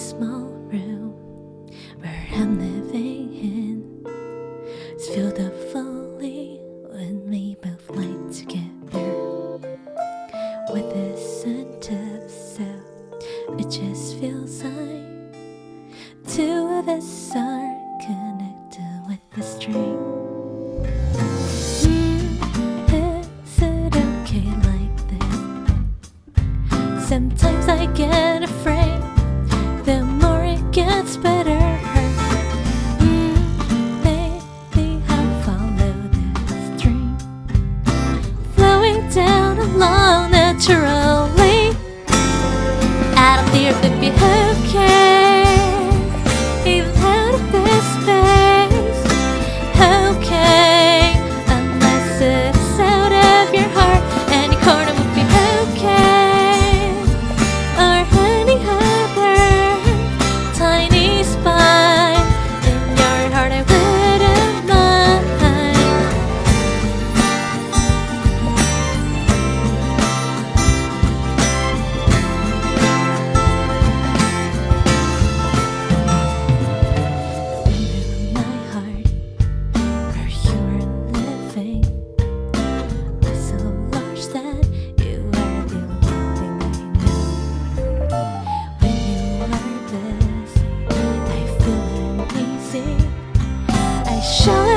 small room where I'm living in. It's filled up fully when we both lie together. With the sun of self, it just feels like two of us are connected with a string. Mm-hmm. Sometimes I get afraid picture of 想